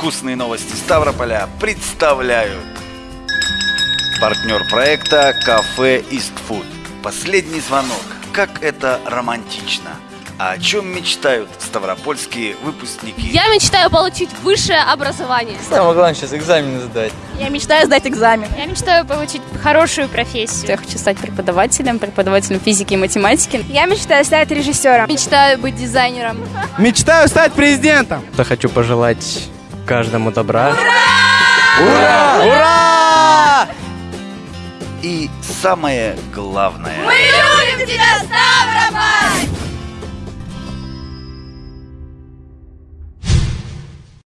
Вкусные новости Ставрополя представляют Партнер проекта Кафе Истфуд Последний звонок. Как это романтично. А о чем мечтают ставропольские выпускники? Я мечтаю получить высшее образование. Самое главное сейчас экзамены сдать. Я мечтаю сдать экзамен. Я мечтаю получить хорошую профессию. Я хочу стать преподавателем, преподавателем физики и математики. Я мечтаю стать режиссером. Мечтаю быть дизайнером. Мечтаю стать президентом. Я хочу пожелать каждому добра. Ура! Ура! И самое главное. Мы любим тебя, Ставрополь!